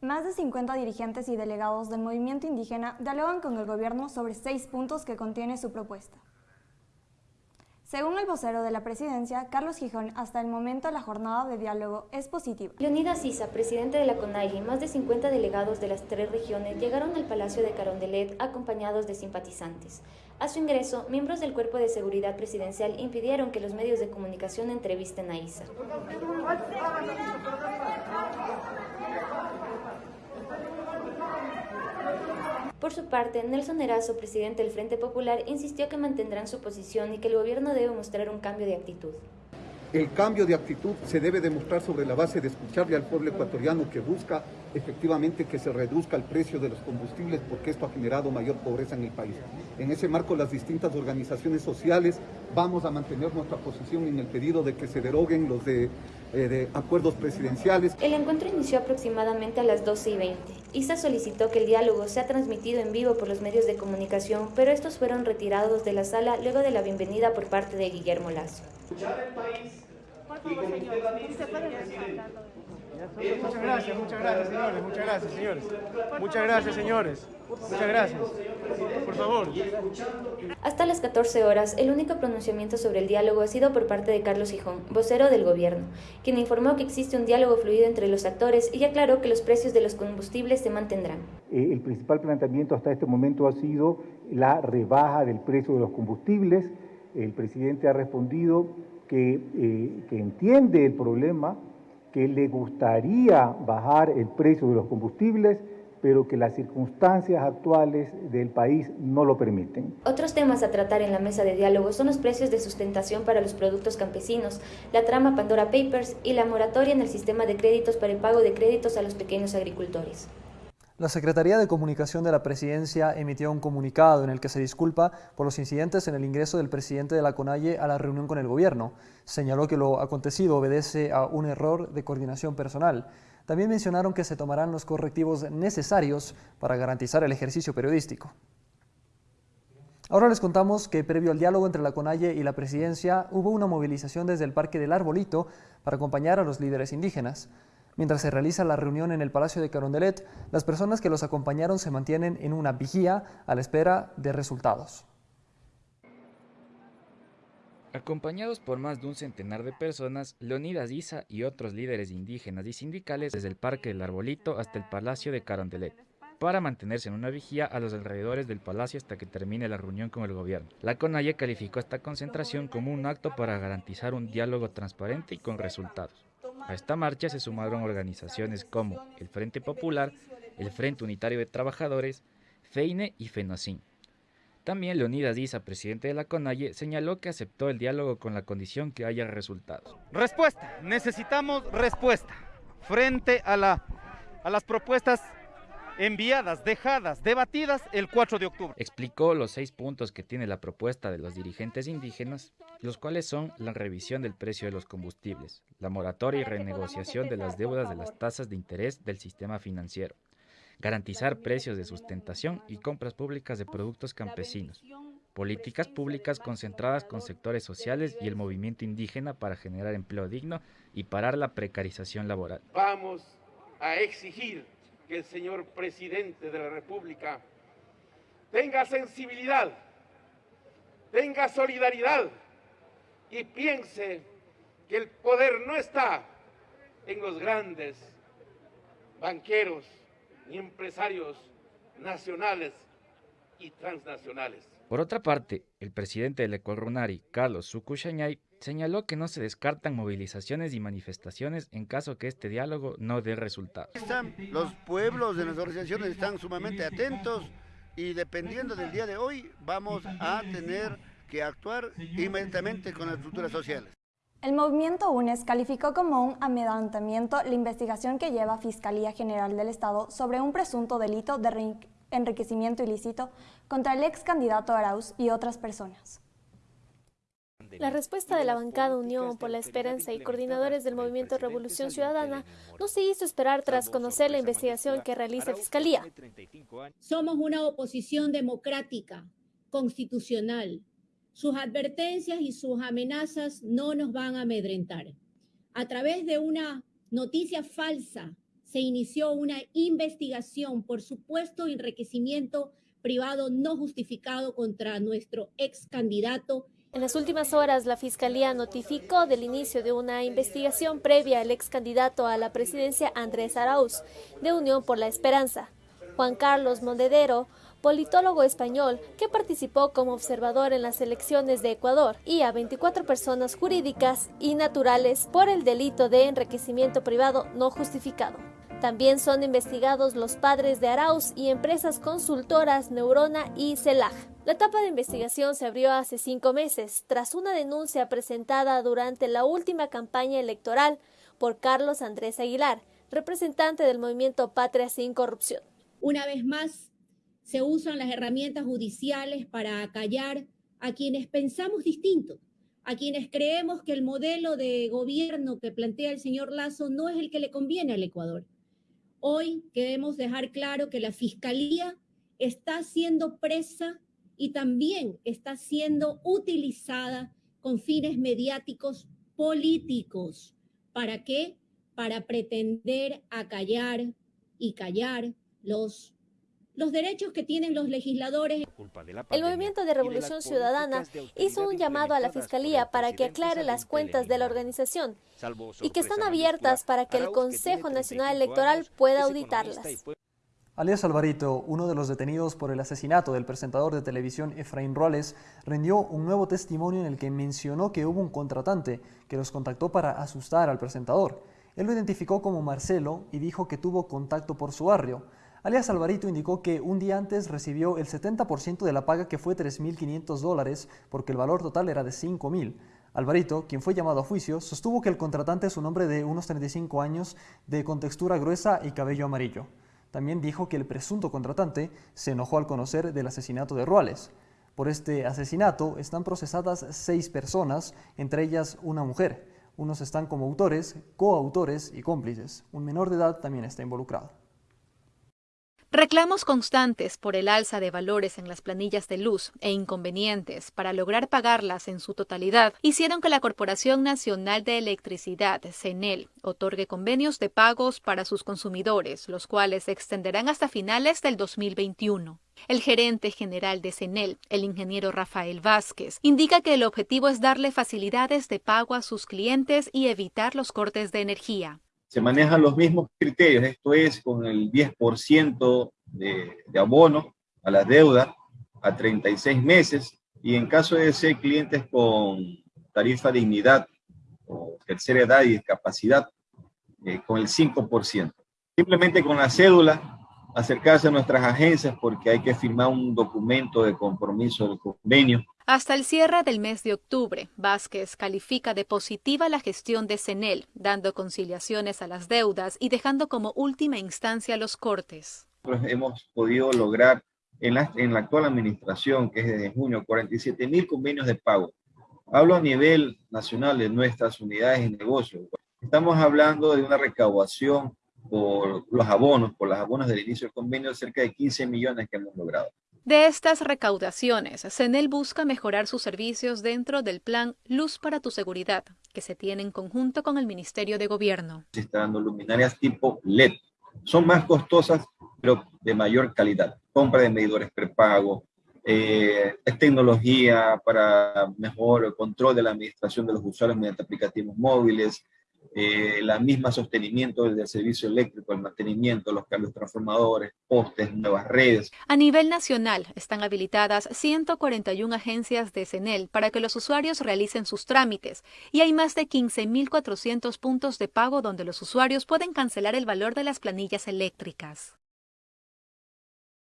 Más de 50 dirigentes y delegados del movimiento indígena dialogan con el gobierno sobre seis puntos que contiene su propuesta. Según el vocero de la presidencia, Carlos Gijón, hasta el momento la jornada de diálogo es positiva. Leonidas Sisa, presidente de la CONAI, y más de 50 delegados de las tres regiones llegaron al Palacio de Carondelet acompañados de simpatizantes. A su ingreso, miembros del Cuerpo de Seguridad Presidencial impidieron que los medios de comunicación entrevisten a Isa. Por su parte, Nelson Erazo, presidente del Frente Popular, insistió que mantendrán su posición y que el gobierno debe mostrar un cambio de actitud. El cambio de actitud se debe demostrar sobre la base de escucharle al pueblo ecuatoriano que busca efectivamente que se reduzca el precio de los combustibles porque esto ha generado mayor pobreza en el país. En ese marco, las distintas organizaciones sociales vamos a mantener nuestra posición en el pedido de que se deroguen los de, eh, acuerdos presidenciales. El encuentro inició aproximadamente a las 12 y 20. ISA solicitó que el diálogo sea transmitido en vivo por los medios de comunicación, pero estos fueron retirados de la sala luego de la bienvenida por parte de Guillermo Lazo. Muchas gracias, muchas gracias, señores, muchas gracias, señores. Muchas gracias, señores. Muchas gracias. Por favor. Hasta las 14 horas, el único pronunciamiento sobre el diálogo ha sido por parte de Carlos Hijón, vocero del gobierno, quien informó que existe un diálogo fluido entre los actores y aclaró que los precios de los combustibles se mantendrán. Eh, el principal planteamiento hasta este momento ha sido la rebaja del precio de los combustibles. El presidente ha respondido que, eh, que entiende el problema, que le gustaría bajar el precio de los combustibles, pero que las circunstancias actuales del país no lo permiten. Otros temas a tratar en la mesa de diálogo son los precios de sustentación para los productos campesinos, la trama Pandora Papers y la moratoria en el sistema de créditos para el pago de créditos a los pequeños agricultores. La Secretaría de Comunicación de la Presidencia emitió un comunicado en el que se disculpa por los incidentes en el ingreso del presidente de la CONAIE a la reunión con el gobierno. Señaló que lo acontecido obedece a un error de coordinación personal. También mencionaron que se tomarán los correctivos necesarios para garantizar el ejercicio periodístico. Ahora les contamos que previo al diálogo entre la CONAIE y la Presidencia hubo una movilización desde el Parque del Arbolito para acompañar a los líderes indígenas. Mientras se realiza la reunión en el Palacio de Carondelet, las personas que los acompañaron se mantienen en una vigía a la espera de resultados. Acompañados por más de un centenar de personas, Leonidas Isa y otros líderes indígenas y sindicales desde el Parque del Arbolito hasta el Palacio de Carondelet, para mantenerse en una vigía a los alrededores del palacio hasta que termine la reunión con el gobierno. La CONAIE calificó esta concentración como un acto para garantizar un diálogo transparente y con resultados. A esta marcha se sumaron organizaciones como el Frente Popular, el Frente Unitario de Trabajadores, FEINE y FENOCIN. También Leonidas Diza, presidente de la CONAIE, señaló que aceptó el diálogo con la condición que haya resultados. Respuesta, necesitamos respuesta frente a, la, a las propuestas enviadas, dejadas, debatidas el 4 de octubre. Explicó los seis puntos que tiene la propuesta de los dirigentes indígenas, los cuales son la revisión del precio de los combustibles, la moratoria y renegociación de las deudas de las tasas de interés del sistema financiero, garantizar precios de sustentación y compras públicas de productos campesinos, políticas públicas concentradas con sectores sociales y el movimiento indígena para generar empleo digno y parar la precarización laboral. Vamos a exigir que el señor presidente de la República tenga sensibilidad, tenga solidaridad y piense que el poder no está en los grandes banqueros ni empresarios nacionales y transnacionales. Por otra parte, el presidente del Ecuarunari, Carlos Sukushañay, señaló que no se descartan movilizaciones y manifestaciones en caso que este diálogo no dé resultados. los pueblos de las organizaciones están sumamente atentos y dependiendo del día de hoy vamos a tener que actuar inmediatamente con las estructuras sociales. El movimiento UNES calificó como un amedantamiento la investigación que lleva Fiscalía General del Estado sobre un presunto delito de enriquecimiento ilícito contra el ex candidato Arauz y otras personas. La respuesta de la bancada Unión por la Esperanza y coordinadores del movimiento Revolución Ciudadana no se hizo esperar tras conocer la investigación que realiza Fiscalía. Somos una oposición democrática, constitucional. Sus advertencias y sus amenazas no nos van a amedrentar. A través de una noticia falsa se inició una investigación por supuesto enriquecimiento privado no justificado contra nuestro ex candidato. En las últimas horas, la Fiscalía notificó del inicio de una investigación previa al ex candidato a la presidencia Andrés Arauz, de Unión por la Esperanza. Juan Carlos Mondedero, politólogo español que participó como observador en las elecciones de Ecuador, y a 24 personas jurídicas y naturales por el delito de enriquecimiento privado no justificado. También son investigados los padres de Arauz y empresas consultoras Neurona y CELAG. La etapa de investigación se abrió hace cinco meses, tras una denuncia presentada durante la última campaña electoral por Carlos Andrés Aguilar, representante del movimiento Patria sin Corrupción. Una vez más, se usan las herramientas judiciales para acallar a quienes pensamos distinto, a quienes creemos que el modelo de gobierno que plantea el señor Lazo no es el que le conviene al Ecuador. Hoy queremos dejar claro que la Fiscalía está siendo presa y también está siendo utilizada con fines mediáticos políticos. ¿Para qué? Para pretender acallar y callar los los derechos que tienen los legisladores. El Movimiento de Revolución Ciudadana hizo un llamado a la Fiscalía para que aclare las cuentas de la organización y que están abiertas para que el Consejo Nacional Electoral pueda auditarlas. Alias Alvarito, uno de los detenidos por el asesinato del presentador de televisión Efraín Roales, rindió un nuevo testimonio en el que mencionó que hubo un contratante que los contactó para asustar al presentador. Él lo identificó como Marcelo y dijo que tuvo contacto por su barrio. Alias Alvarito indicó que un día antes recibió el 70% de la paga que fue 3.500 dólares porque el valor total era de 5.000. Alvarito, quien fue llamado a juicio, sostuvo que el contratante es un hombre de unos 35 años de contextura gruesa y cabello amarillo. También dijo que el presunto contratante se enojó al conocer del asesinato de Ruales. Por este asesinato están procesadas seis personas, entre ellas una mujer. Unos están como autores, coautores y cómplices. Un menor de edad también está involucrado. Reclamos constantes por el alza de valores en las planillas de luz e inconvenientes para lograr pagarlas en su totalidad hicieron que la Corporación Nacional de Electricidad, CENEL, otorgue convenios de pagos para sus consumidores, los cuales se extenderán hasta finales del 2021. El gerente general de CENEL, el ingeniero Rafael Vázquez, indica que el objetivo es darle facilidades de pago a sus clientes y evitar los cortes de energía se manejan los mismos criterios, esto es con el 10% de, de abono a la deuda a 36 meses y en caso de ser clientes con tarifa dignidad o tercera edad y discapacidad, eh, con el 5%. Simplemente con la cédula acercarse a nuestras agencias porque hay que firmar un documento de compromiso del convenio hasta el cierre del mes de octubre, Vázquez califica de positiva la gestión de CENEL, dando conciliaciones a las deudas y dejando como última instancia los cortes. Hemos podido lograr en la, actual administración, que es desde junio, 47 mil convenios de pago. Hablo a nivel nacional de nuestras unidades de negocio. Estamos hablando de una recaudación por los abonos, por los abonos del inicio del convenio, de cerca de 15 millones que hemos logrado. De estas recaudaciones, CENEL busca mejorar sus servicios dentro del plan Luz para tu Seguridad, que se tiene en conjunto con el Ministerio de Gobierno. Se están dando luminarias tipo LED. Son más costosas, pero de mayor calidad. Compra de medidores prepago, eh, es tecnología para mejor control de la administración de los usuarios mediante aplicativos móviles, eh, la misma sostenimiento del servicio eléctrico, el mantenimiento, los cambios transformadores, postes, nuevas redes. A nivel nacional están habilitadas 141 agencias de CENEL para que los usuarios realicen sus trámites y hay más de 15.400 puntos de pago donde los usuarios pueden cancelar el valor de las planillas eléctricas.